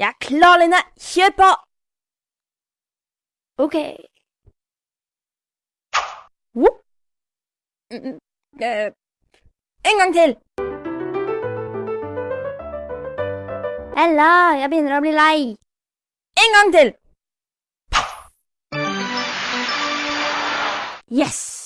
Jeg er klar, Line. Kjør på! Ok. Whoop. Mm, mm. Eh, en gang til. Ella, jeg begynner å bli lei. En gang til. Yes!